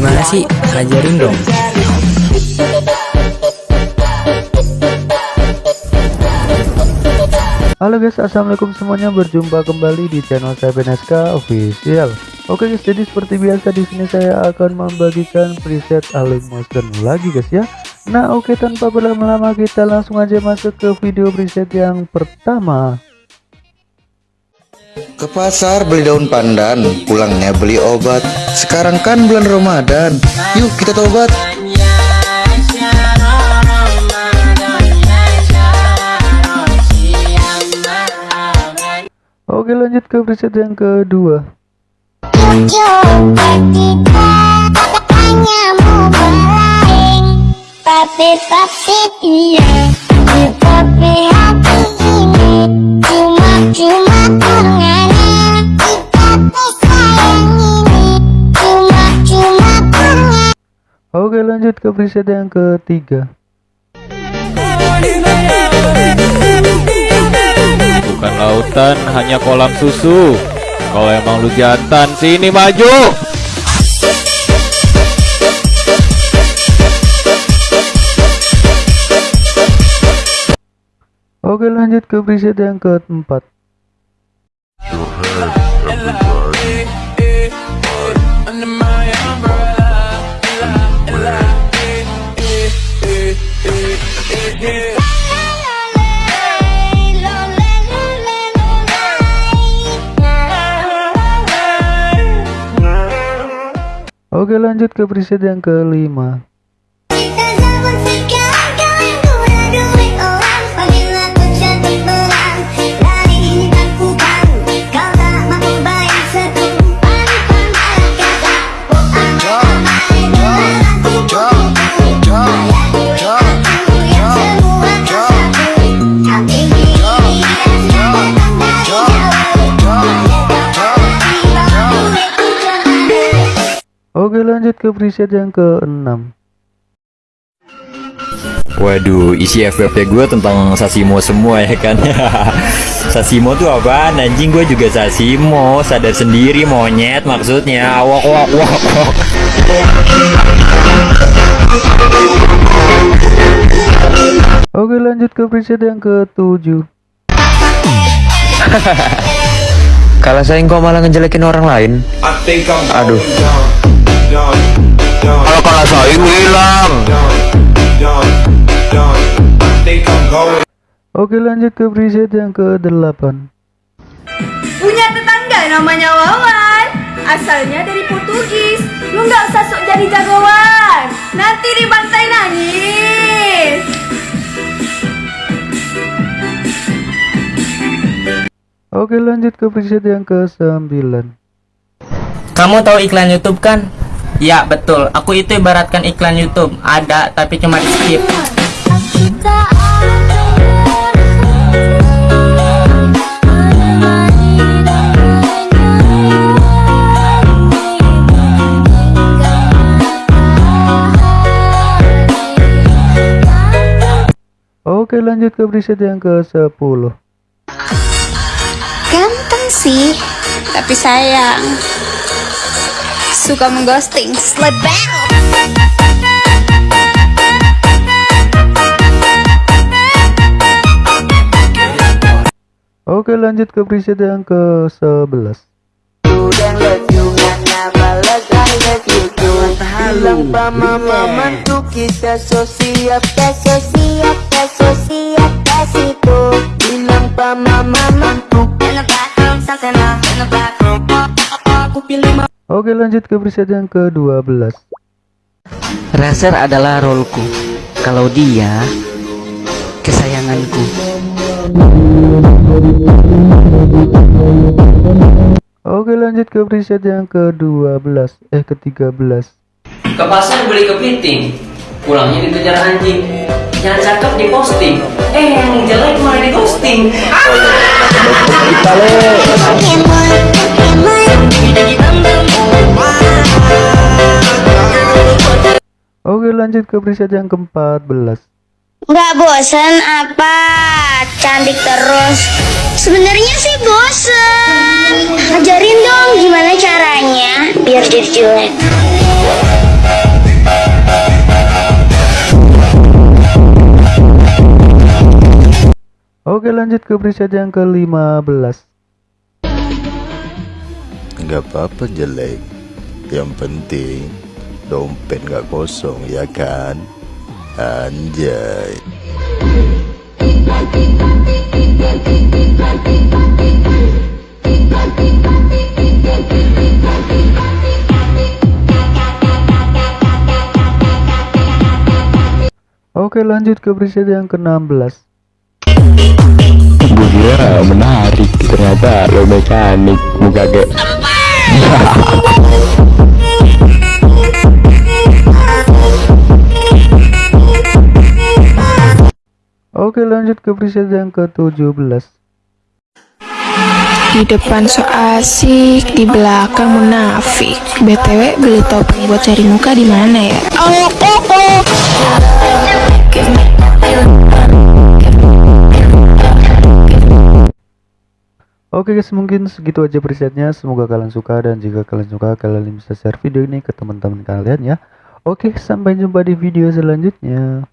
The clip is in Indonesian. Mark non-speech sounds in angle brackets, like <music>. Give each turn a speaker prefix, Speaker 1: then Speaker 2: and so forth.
Speaker 1: gimana sih? Ajarin dong.
Speaker 2: Halo guys, assalamualaikum semuanya. Berjumpa kembali di channel saya BNSK Official. Oke guys, jadi seperti biasa di sini saya akan membagikan preset Alif Monster lagi guys ya. Nah oke tanpa berlama-lama kita langsung aja masuk ke video preset yang pertama.
Speaker 3: Ke pasar beli daun pandan, pulangnya beli obat. Sekarang kan bulan Ramadan, yuk kita tobat.
Speaker 2: Oke lanjut ke preset yang kedua.
Speaker 4: Tapi tapi iya Tapi hati
Speaker 2: lanjut ke preset yang ketiga.
Speaker 5: Bukan lautan, hanya kolam susu. Kalau emang lu jantan, sini maju.
Speaker 2: Oke lanjut ke preset yang keempat. Oke lanjut ke preset yang kelima. Lanjut ke preset yang keenam.
Speaker 6: Waduh, isi FFP gue tentang Sasimo semua ya kan? <laughs> Sasimo tuh apaan? Anjing gue juga Sasimo. Sadar sendiri monyet maksudnya. Wok wok wok wok
Speaker 2: Oke lanjut ke preset yang ketujuh.
Speaker 7: Kalau saya kok malah ngejelekin orang lain? Aduh
Speaker 6: Kalau kalau saya hilang.
Speaker 2: Oke lanjut ke preset yang ke-8
Speaker 8: Punya tetangga namanya Wawan. Asalnya dari Portugis. Lu nggak usah sok jadi jagoan. Nanti dibantai nangis.
Speaker 2: Oke lanjut ke preset yang ke-9
Speaker 1: Kamu tahu iklan YouTube kan? Ya betul, aku itu ibaratkan iklan YouTube. Ada tapi cuma di skip.
Speaker 2: Oke lanjut ke preset yang ke-10
Speaker 9: Ganteng sih, tapi sayang Suka mengghosting, slebang
Speaker 2: Oke lanjut ke preset yang ke-11
Speaker 4: Kita so siap, kita so siap, kita so siap, kasih tuh Bilang pa mama
Speaker 2: Oke lanjut ke preset yang ke-12
Speaker 10: Razer adalah roleku. Kalau dia kesayanganku.
Speaker 2: Oke lanjut ke preset yang ke-12 Eh ke-13
Speaker 11: Ke pasar beli kepiting. Pulangnya dikejar anjing. Yang cakep diposting Eh yang jelek malah di ghosting
Speaker 2: gue lanjut ke preset yang ke-14
Speaker 4: Nggak bosen apa? Cantik terus. Sebenarnya sih bosen. Ajarin dong gimana caranya Biar jadi jelek.
Speaker 2: Oke lanjut ke preset yang ke-15
Speaker 12: Nggak apa-apa jelek. Yang penting Dompet nggak kosong ya kan? Anjay.
Speaker 2: Oke lanjut ke preset yang ke-16.
Speaker 13: Gue menarik Ternyata lo mekanik Muka kayak <laughs>
Speaker 2: Oke lanjut ke preset yang ke-17
Speaker 14: Di depan so asik, di belakang munafik. BTW beli topeng buat cari muka di mana ya? Oh, oh, oh.
Speaker 2: Oke guys mungkin segitu aja presetnya Semoga kalian suka dan jika kalian suka kalian bisa share video ini ke teman-teman kalian ya Oke sampai jumpa di video selanjutnya